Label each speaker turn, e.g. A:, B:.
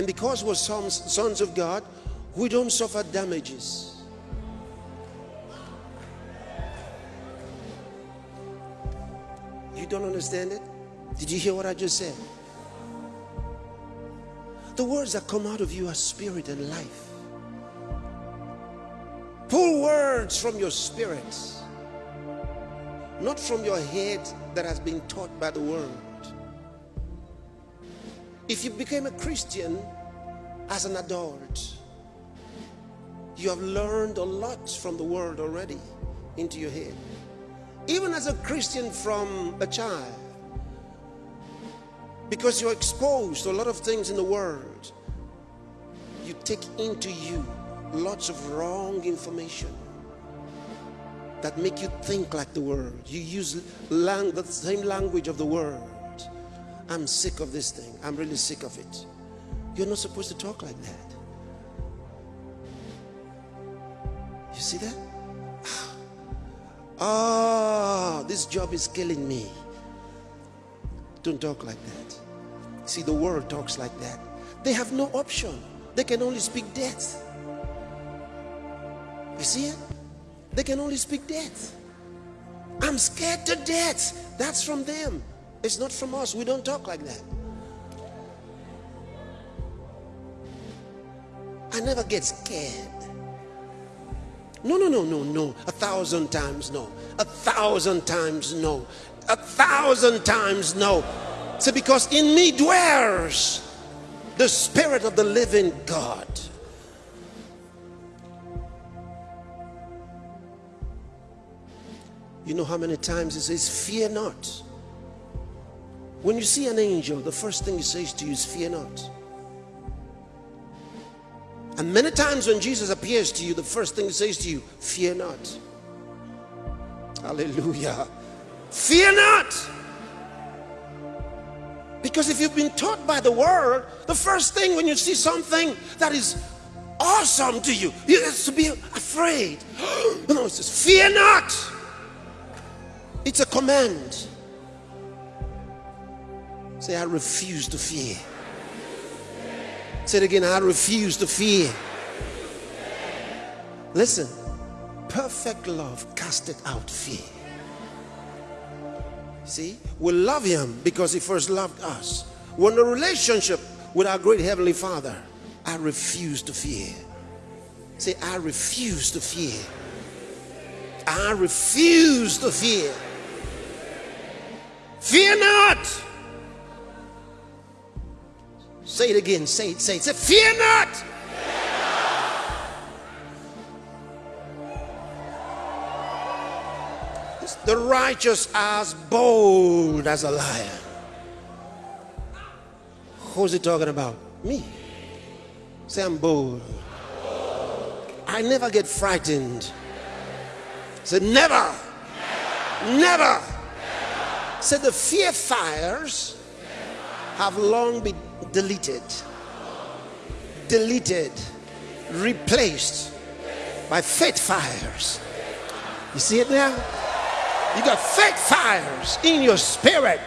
A: And because we're sons, sons of God, we don't suffer damages. You don't understand it? Did you hear what I just said? The words that come out of you are spirit and life. Pull words from your spirit, not from your head that has been taught by the world. If you became a Christian as an adult, you have learned a lot from the world already into your head. Even as a Christian from a child, because you're exposed to a lot of things in the world, you take into you lots of wrong information that make you think like the world. You use the same language of the world. I'm sick of this thing. I'm really sick of it. You're not supposed to talk like that. You see that? Ah, this job is killing me. Don't talk like that. See, the world talks like that. They have no option. They can only speak death. You see it? They can only speak death. I'm scared to death. That's from them. It's not from us. We don't talk like that. I never get scared. No, no, no, no, no. A thousand times no. A thousand times no. A thousand times no. See, because in me dwells the Spirit of the living God. You know how many times it says, Fear not. When you see an angel, the first thing he says to you is, Fear not. And many times when Jesus appears to you, the first thing he says to you, Fear not. Hallelujah. Fear not. Because if you've been taught by the word, the first thing when you see something that is awesome to you, you have to be afraid. no, it says, Fear not. It's a command. Say, I refuse to fear. Say it again, I refuse to fear. Listen, perfect love casteth out fear. See, we love him because he first loved us. We're in a relationship with our great heavenly Father. I refuse to fear. Say, I refuse to fear. I refuse to fear. Fear not. Say it again. Say it. Say it. Say, fear not. The righteous are as bold as a lion. Who's he talking about? Me. Say I'm bold. I never get frightened. Say never. Never. never. Say the fear fires have long been deleted. Deleted. Replaced by faith fires. You see it now? You got faith fires in your spirit